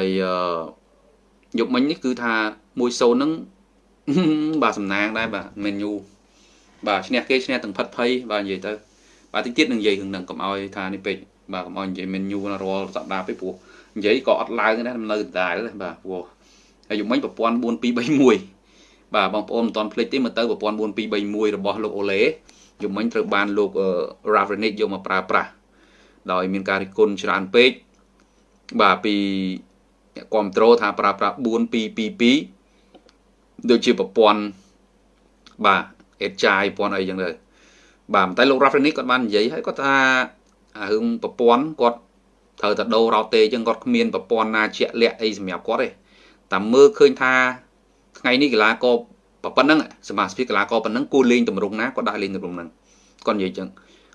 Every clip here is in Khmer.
ហើយអឺយប់មិញនេះគឺថា1-0ហ្នឹងបាទសំណាងដែរបាទមែនយូបាទឈ្នះគេឈ្នះទាំងផិតភ័យបាទនិយាយទៅបាទតិចទៀតនឹងនិយាយរឿងហ្នឹងកុំឲ្យថានេះពេកបាទកុំឲ្យនិយាយមែនយូរាល់សប្តាហ៍ពេកព្រោះនិយាយក៏អត់ឡើងដែរនៅដដែលបាទព្រោះហើយយប់មិញប្រព័ន្ធ4231បាទបងប្អូនមិនទាន់ភ្លេចទេមើលទៅប្រព័ន្ធ4231របស់លោកអូឡេយប់មិញត្រូវបានលោក Ravenick យកមកប្រើប្រាស់ដោយមានការរិះគន់ច្រើនពេកបាទពី គ្រប់ត្រូលថាប្រើប្រាស់4222ដូចជាប្រព័ន្ធបាទអេតចាយប្រព័ន្ធអីចឹងទៅបាទតែលោក Ravenick គាត់បាននិយាយហើយគាត់ថារឿងប្រព័ន្ធគាត់ត្រូវតែដូររ៉ោតេចឹងគាត់គ្មានប្រព័ន្ធណាជាក់លាក់អីសម្រាប់គាត់ទេតែមើលឃើញថាថ្ងៃនេះកីឡាករប៉ុណ្ណឹងសមាជិកកីឡាករប៉ុណ្ណឹងគួរលេងតម្រង់ណាគាត់ដាក់លេងតម្រង់ហ្នឹងគាត់និយាយចឹង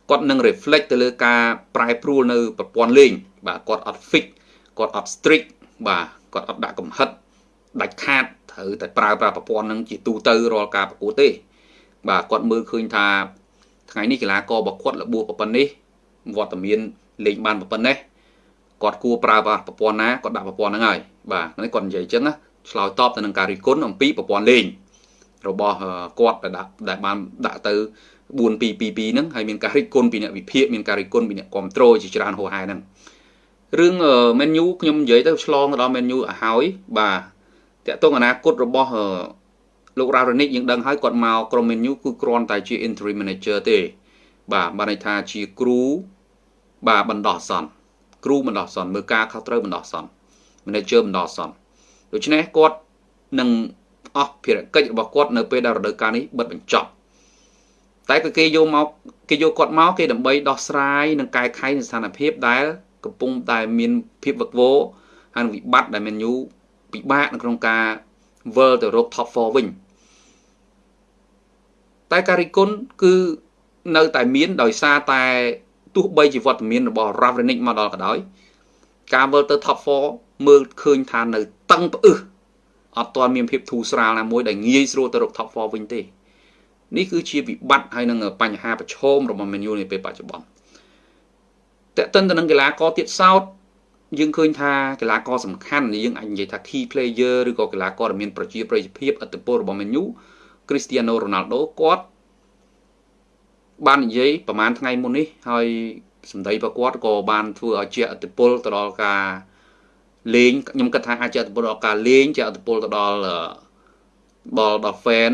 គាត់នឹង reflect ទៅលើការប្រែប្រួលនៅប្រព័ន្ធលេងបាទគាត់អត់ fix គាត់អត់ strict បាទគាត់អត់ដាក់កំហិតដាច់ខាតត្រូវតែប្រើប្រាស់ប្រព័ន្ធហ្នឹងជាទូទៅរាល់ការប្រកួតទេ បាទគាត់មើលឃើញថាថ្ងៃនេះកីឡាកររបស់គាត់របួសប៉ុណ្ណេះវត្តមានលេងបានប៉ុណ្ណេះគាត់គួរប្រើប្រាស់ប្រព័ន្ធណាគាត់ដាក់ប្រព័ន្ធហ្នឹងហើយបាទនេះគាត់និយាយអញ្ចឹងណាឆ្លើយតបទៅនឹងការរិះគន់អំពីប្រព័ន្ធលេងរបស់គាត់ដែលដាក់ដែលបានដាក់ទៅ4222ហ្នឹងហើយមានការរិះគន់ពីអ្នកវិភាគមានការរិះគន់ពីអ្នកគ្រប់គ្រងជាច្រើនហោហែហ្នឹង រឿង menu ខ្ញុំនិយាយទៅឆ្លងទៅដល់ menu ឲ្យហើយបាទតកតងអនាគតរបស់លោក Ravenick យើងដឹងហើយគាត់មកក្រុម menu គឺគ្រាន់តែជា interim manager ទេ បាទបានន័យថាជាគ្រូបាទបណ្ដោះអាសន្នគ្រូបណ្ដោះអាសន្នមើលការខុសត្រូវបណ្ដោះអាសន្ន manager បណ្ដោះអាសន្នដូច្នេះគាត់នឹងអស់ភារកិច្ចរបស់គាត់នៅពេលដែលរដូវកាលនេះបិទបញ្ចប់តែក៏គេយកមកគេយកគាត់មកគេដើម្បីដោះស្រាយនិងកែខៃស្ថានភាពដែល កំពុងតែមានភាពវឹកវរហើយវិបត្តិដែលមានយូពិបាកនៅក្នុងការវិលទៅរក top 4វិញតែការរិះគន់គឺនៅតែមានដោយសារតែទោះបីជាវត្តមានរបស់ Ravenick មកដល់ក៏ដោយការវិលទៅ top 4មើលឃើញថានៅតឹងផ្អឹសអត់ទាន់មានភាពធូរស្រាលណាមួយដែលងាយស្រួលទៅរក top 4វិញទេនេះគឺជាវិបត្តិហើយនឹងបញ្ហាប្រឈមរបស់ Man U នាពេលបច្ចុប្បន្ន តើតិនទៅនឹងកីឡាករទៀតសោតយើងឃើញថាកីឡាករសំខាន់យើងអាចនិយាយថា key player ឬក៏កីឡាករដែលមានប្រជាប្រិយភាពឥទ្ធិពលរបស់ Man U Cristiano Ronaldo គាត់បាននិយាយប្រហែលថ្ងៃមុននេះហើយសម្ដីរបស់គាត់ក៏បានធ្វើឲ្យជាឥទ្ធិពលទៅដល់ការលេងខ្ញុំគិតថាអាចជាឥទ្ធិពលដល់ការលេងជាឥទ្ធិពលទៅដល់បលដល់ fan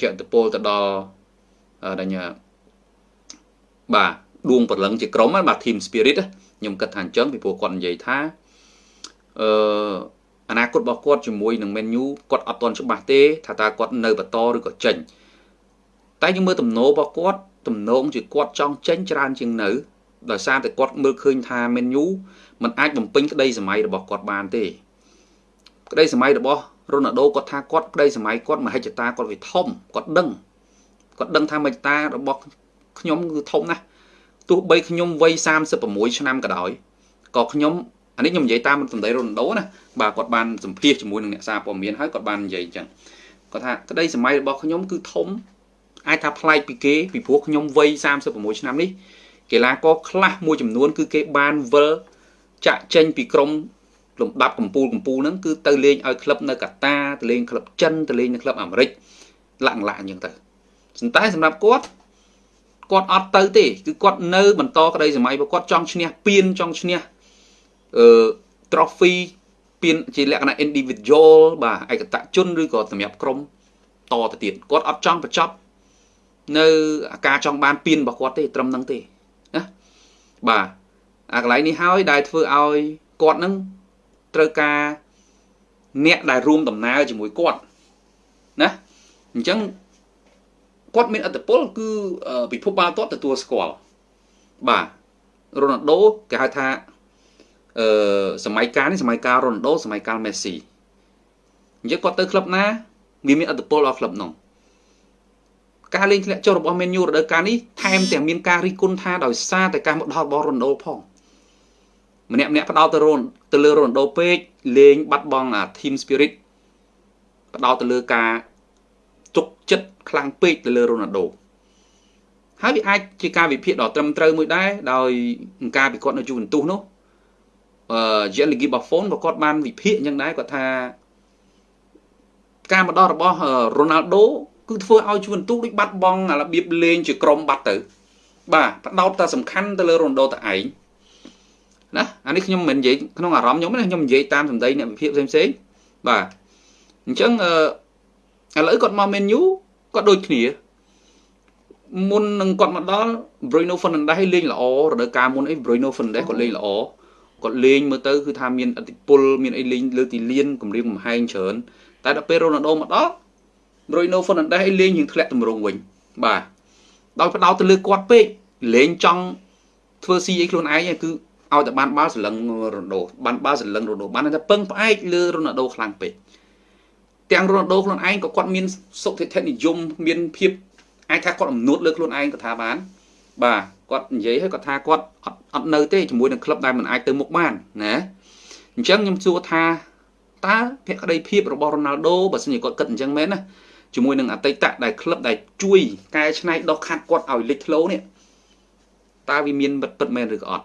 ជាឥទ្ធិពលទៅដល់ដញ្ញាបាទ ដួងព្រលឹងជាក្រុមបាទ team spirit ខ្ញុំគិតថាអញ្ចឹងពីព្រោះគាត់និយាយថាអឺអនាគតរបស់គាត់ជាមួយនឹង menu គាត់អត់ទាន់ច្បាស់ទេ ថាតើគាត់នៅបន្តឬក៏ចេញតែយើងមើលទំនោររបស់គាត់ទំនងជាគាត់ចង់ចេញច្រើនជាងនៅដោយសារតែគាត់មើលឃើញថា menu มันអាចបំពេញក្តីសម័យរបស់គាត់បានទេ ក្តីសម័យរបស់រ៉ូណាល់ដូគាត់ថាគាត់ក្តីសម័យគាត់មហិច្ឆតាគាត់វាធំគាត់ដឹងគាត់ដឹងថាមហិច្ឆតារបស់ខ្ញុំគឺធំណាស់ ទោះបីខ្ញុំវ័យ36ឆ្នាំក៏ដោយក៏ខ្ញុំអានេះខ្ញុំនិយាយតាមសម្ដីរ៉ូណាល់ដូណាបាទគាត់បានសម្ភាសជាមួយនឹងអ្នកសារព័ត៌មានហើយគាត់បាននិយាយអញ្ចឹងគាត់ថាក្តីសម័យរបស់ខ្ញុំគឺធំអាចថាប្លែកពីគេពីព្រោះខ្ញុំវ័យ36ឆ្នាំនេះកីឡាករខ្លះមួយចំនួន គឺគេបានវិលចាក់ចេញពីក្រុមលំដាប់កម្ពូលកម្ពូលហ្នឹងគឺទៅលេងឲ្យក្លឹបនៅកាតាទៅលេងក្លឹបចិនទៅលេងនៅក្លឹបអាមេរិកលាក់លាក់អញ្ចឹងទៅប៉ុន្តែសម្រាប់គាត់ គាត់អត់ទៅទេគឺគាត់នៅបន្តក្តីសម័យរបស់គាត់ចង់ឈ្នះពានចង់ឈ្នះអឺ trophy ពានជាលក្ខណៈ individual បាទឯកតជនឬក៏សម្រាប់ក្រុមតទៅទៀតគាត់អត់ចង់បញ្ចប់នៅការចង់បានពានរបស់គាត់ទេត្រឹមហ្នឹងទេណាបាទអាកន្លែងនេះហើយដែលធ្វើឲ្យគាត់នឹងត្រូវការអ្នកដែលរួមដំណើរជាមួយគាត់ណាអញ្ចឹង គាត់មានអត្តពលគឺពិភពបាល់ទាត់ទទួលស្គាល់បាទរ៉ូណាល់ដូគេហៅថាអឺសម័យកាលនេះសម័យកាលរ៉ូណាល់ដូសម័យកាលមេស៊ីអញ្ចឹងគាត់ទៅក្លឹបណាវាមានអត្តពលដល់ក្លឹបនោះការលេងធ្លាក់ចុះរបស់ Man U រដូវកាលនេះថែមទាំងមានការរិះគន់ថាដោយសារតែការមកដល់របស់ Ronaldo ផងម្នាក់ម្នាក់ផ្ដោតទៅរនទៅលើ Ronaldo ពេកលេងបាត់បង់អា team spirit ផ្ដោតទៅលើការ ទុកចិត្តខ្លាំងពេកទៅលើ Ronaldo ហើយវាអាចជាការវិភាគដ៏ត្រឹមត្រូវមួយដែរដោយការពិគាត់នៅ Juventus នោះអឺ Gianluigi Buffon ក៏គាត់បានវិភាគអញ្ចឹងដែរគាត់ថាការមកដល់របស់ Ronaldo គឺធ្វើឲ្យជួនទូដូចបាត់បង់របៀបលេងជាក្រុមបាត់ទៅ បាទបដោតតែសំខាន់ទៅលើ Ronaldo តែឯងណាអានេះខ្ញុំមិននិយាយក្នុងអារម្មណ៍ខ្ញុំណាខ្ញុំនិយាយតាមសម្ដីអ្នកវិភាគផ្សេងផ្សេងបាទអញ្ចឹងអឺ ឥឡូវគាត់មក menu គាត់ដូចគ្នាមុននឹងគាត់មកដល់ Bruno Fernandes លេងល្អរដូវកាលមុនអី Bruno Fernandes គាត់លេងល្អគាត់លេងមើលទៅគឺថាមានអតិពលមានអីលេងលើទីលានគម្រាមកំហែងច្រើនតែដល់ពេល Ronaldo មកដល់ Bruno Fernandes អីលេងយើងធ្លាក់ទម្រង់វិញបាទដោយផ្ដោតទៅលើគាត់ពេកលេងចង់ធ្វើស៊ីអីខ្លួនឯងគឺឲ្យតែបានបាល់សន្លឹងរ៉ូណូបានបាល់សន្លឹងរ៉ូណូបានតែពឹងផ្អែកលើរ៉ូណាល់ដូខ្លាំងពេក ទាំងរ៉ូណាល់ដូខ្លួនឯងក៏គាត់មានសុខធិនិយមមានភាពអាចថាគាត់អំនួតលើខ្លួនឯងក៏ថាបាន បាទគាត់និយាយឲ្យគាត់ថាគាត់អត់អត់នៅទេជាមួយនឹងក្លឹបដែលមិនអាចទៅមុខបានណាអញ្ចឹងខ្ញុំសួរថាតើភក្តីភាពរបស់រ៉ូណាល់ដូបើសិនជាគាត់គិតអញ្ចឹងមែនណាជាមួយនឹងអតីតដែលក្លឹបដែលជួយកែច្នៃដោះខាត់គាត់ឲ្យលេចធ្លោនេះតើវាមានពិតពិតមែនឬក៏អត់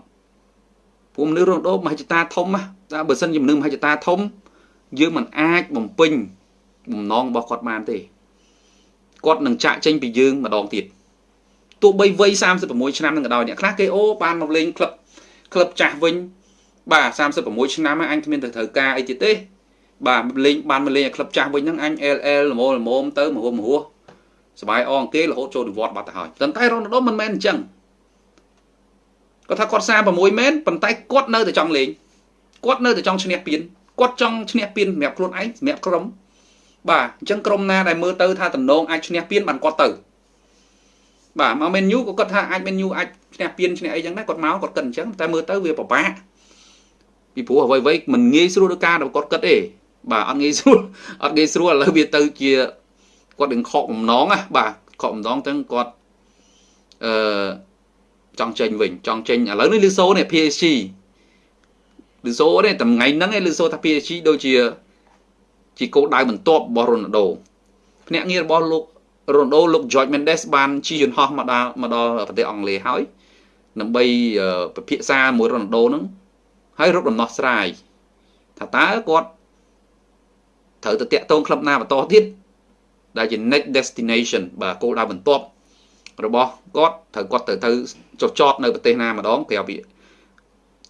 ពួកមនុស្សរងដោមហិច្ឆតាធំណាតែបើសិនជាមនុស្សមហិច្ឆតាធំយើងមិនអាចបំពេញ បំណងរបស់គាត់បានទេគាត់នឹងចាក់ចេញពីយើងម្ដងទៀតទោះបីវ័យ36ឆ្នាំនឹងក៏ដោយអ្នកខ្លះគេអូបានមកលេងក្លឹបក្លឹបចាស់វិញបាទ36ឆ្នាំហើយអញគ្មានទៅត្រូវការអីទៀតទេបាទលេងបានមកលេងឲ្យក្លឹបចាស់វិញហ្នឹងអញ LL ល្មមល្មមទៅមហួរមហួរសบายអងគេរហូតចូលនិវត្តន៍បាត់ទៅហើយប៉ុន្តែរ៉ូណាល់ដូមិនមែនអញ្ចឹងគាត់ថាគាត់36មែនប៉ុន្តែគាត់នៅតែចង់លេងគាត់នៅតែចង់ឈ្នះពានគាត់ចង់ឈ្នះពានសម្រាប់ខ្លួនឯងសម្រាប់ក្រុម បាទអញ្ចឹងក្រុមណាដែលមើលទៅថាតំណងអាចឈ្នះពានបានគាត់ទៅបាទមកមែនយូក៏គាត់ថាអាចមែនយូអាចឈ្នះពានឈ្នះអីចឹងដែរគាត់មកគាត់គិតអញ្ចឹងតែមើលទៅវាពិបាកពីព្រោះអ្វីអ្វីមិនងាយស្រួលដូចការដែលគាត់គិតទេបាទអត់ងាយស្រួលអត់ងាយស្រួលឥឡូវវាទៅជាគាត់នឹងខកបំណងណាបាទខកបំណងទាំងគាត់អឺចង់ចេញវិញចង់ចេញឥឡូវនេះលឺសូនេះ PSG លឺសូនេះតែថ្ងៃហ្នឹងឯងលឺសូថា PSG ដូចជា ជាគោលដៅបន្ទាប់របស់រ៉ូណាល់ដូភ្នាក់ងាររបស់លោករ៉ូណាល់ដូលោក George Mendes បានជិះយន្តហោះមកដល់មកដល់ប្រទេសអង់គ្លេសហើយដើម្បីពិភាក្សាមួយរ៉ូណាល់ដូហ្នឹងហើយរកដំណោះស្រាយថាតើគាត់ត្រូវទៅតាក់ទងក្លឹបណាបន្តទៀតដែលជា next destination បាទគោលដៅបន្ទាប់របស់គាត់ត្រូវគាត់ទៅទៅចុះចតនៅប្រទេសណាម្ដងក្រៅពី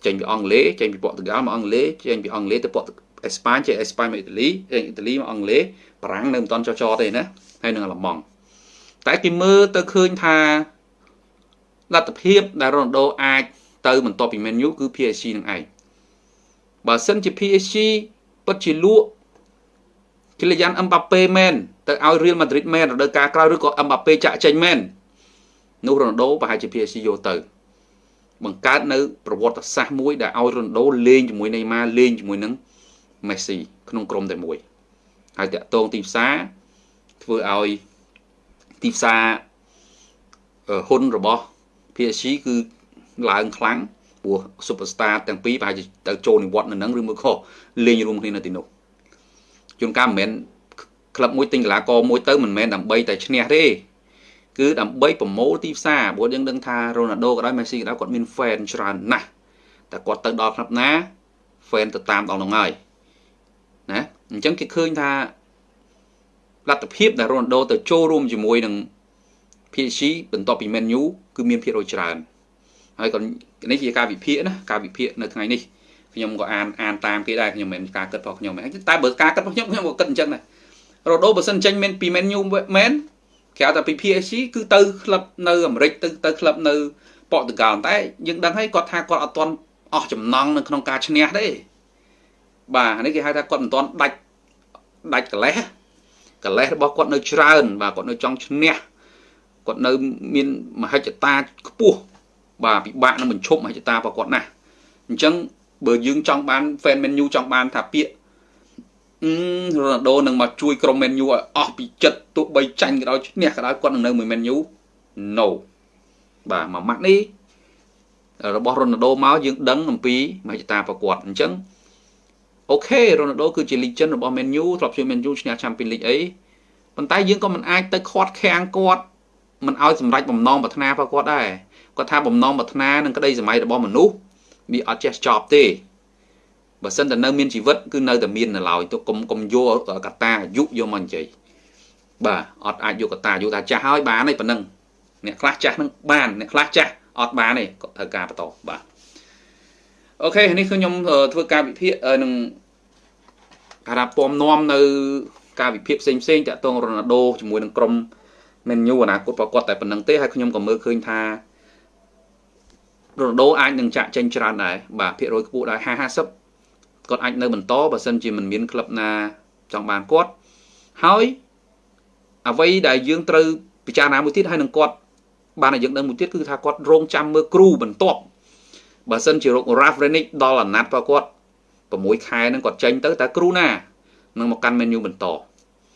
ចេញពីអង់គ្លេសចេញពីព័រទុយហ្គាល់មកអង់គ្លេសចេញពីអង់គ្លេសទៅព័រ អេស្ប៉ាញចេញអេស្ប៉ាញមកអ៊ីតាលីចេញអ៊ីតាលីមកអង់គ្លេសបារាំងនៅមិនទាន់ចុះចតទេណាហើយនឹងអាល្លឺម៉ង់តែគេមើលទៅឃើញថាលទ្ធភាពដែលរ៉ូណាល់ដូអាចទៅបន្ទាប់ពី Man U គឺ PSG នឹងឯងបើសិនជា PSG ពិតជាលក់គីលយ៉ានអឹមបាប៉េមែនទៅឲ្យ Real Madrid មែនរដូវកាលក្រោយឬក៏អឹមបាប៉េចាក់ចេញមែននោះរ៉ូណាល់ដូប្រហែលជា PSG យកទៅ បង្កើតនៅប្រវត្តិសាស្ត្រមួយដែលឲ្យរ៉ូណាល់ដូលេងជាមួយណេម៉ាលេងជាមួយនឹង មេស៊ីក្នុងក្រុមតែមួយហើយតាក់ទងទីផ្សារធ្វើឲ្យទីផ្សារហ៊ុនរបស់ PSG គឺឡើងខ្លាំងព្រោះ superstar ទាំងពីរប្រហែលជាទៅចូលនិវត្តន៍នៅនឹងឬមួយខុសលេងរួមគ្នានៅទីនោះជួនកាលមិនមែនក្លឹបមួយទិញកីឡាករមួយទៅមិនមែនដើម្បីតែឈ្នះទេគឺដើម្បីប្រមូលទីផ្សារព្រោះយើងដឹងថារ៉ូណាល់ដូក៏ដោយមេស៊ីក៏ដោយគាត់មាន fan ច្រើនណាស់តែគាត់ទៅដល់ក្លឹបណា fan ទៅតាមដល់នោះហើយ ណាអញ្ចឹងគេឃើញថាលទ្ធភាពដែលរ៉ូណាល់ដូទៅចូលរួមជាមួយនឹង PSG បន្ទាប់ពី Man U គឺមានភាគរយច្រើនហើយក៏នេះជាការវិភាគណាការវិភាគនៅថ្ងៃនេះខ្ញុំក៏អានអានតាមគេដែរខ្ញុំមិនមែនការគិតរបស់ខ្ញុំទេតែបើការគិតរបស់ខ្ញុំខ្ញុំក៏គិតអញ្ចឹងដែររ៉ូដូបើសិនចេញមែនពី Man U មែនគេហៅថាពី PSG គឺទៅក្លឹបនៅអាមេរិកទៅទៅក្លឹបនៅប៉ូទុយហ្គាល់តែយើងដឹងហើយគាត់ថាគាត់អត់ទាន់អស់ចំណង់នៅក្នុងការឈ្នះទេ បាទនេះគេហៅថាគាត់មិនទាន់ដាច់ដាច់កលេសកលេសរបស់គាត់នៅច្រើន បាទគាត់នៅចង់ឈ្នះគាត់នៅមានមហិច្ឆតាខ្ពស់បាទពិបាកនឹងបញ្ឈប់មហិច្ឆតារបស់គាត់ណាស់អញ្ចឹងបើយើងចង់បាន fan menu ចង់បានថាពាក្យអឺរ៉ូណាល់ដូនឹងមកជួយក្រុម Man U ឲ្យអស់ពីចិត្តទោះបីចាញ់ក៏ដោយឈ្នះក៏ដោយគាត់នឹងនៅមួយ Man U no បាទមួយម៉ាត់នេះរបស់រ៉ូណាល់ដូមកយើងដឹងអំពីមហិច្ឆតាប្រកួតអញ្ចឹង អូខេរ៉ូណាល់ដូគឺជា legend របស់ Man U ធ្លាប់ជួយ Man U ឈ្នះ Champions League អីប៉ុន្តែយើងក៏មិនអាចទៅខាត់ខាំងគាត់មិនឲ្យសម្រេចបំណងប្រាថ្នារបស់គាត់ដែរគាត់ថាបំណងប្រាថ្នានឹងក្តីសម័យរបស់មនុស្សវាអត់ចេះចប់ទេបើសិនតែនៅមានជីវិតគឺនៅតែមាននៅឡើយទៅកុំកុំយកកតាអាយុយកមកនិយាយបាទអត់អាចយកកតាអាយុថាចាស់ហើយបានទេប៉ុណ្ណឹងអ្នកខ្លះចាស់នឹងបានអ្នកខ្លះចាស់អត់បានទេក៏ត្រូវការបន្តបាទ អូខេនេះគឺខ្ញុំធ្វើការវិភាគនឹងការថាពំនាំនៅ ការវិភាគផ្សេងផ្សេងតាក់ទងរ៉ូណាល់ដូជាមួយនឹងក្រុមមែនយូអនាគតប្រកបតែប៉ុណ្្នឹងទេហើយខ្ញុំក៏មើលឃើញថារ៉ូណាល់ដូអាចនឹងចាក់ចេញច្រើនដែរបាទភាគរយខ្ពស់ដែរ50គាត់អាចនៅបន្តបើសិនជាមិនមានក្លឹបណាចង់បានគាត់ហើយអ្វីដែលយើងត្រូវពិចារណាមួយទៀតហើយនឹងគាត់បានឲ្យយើងដឹងមួយទៀតគឺថាគាត់រងចាំមើលគ្រូបន្ទាប់ បើសិនជារក Ravenic ដល់អាណត្តិរបស់គាត់6ខែហ្នឹងគាត់ចេញទៅតើគ្រូណានឹងមកកាន់ menu បន្ត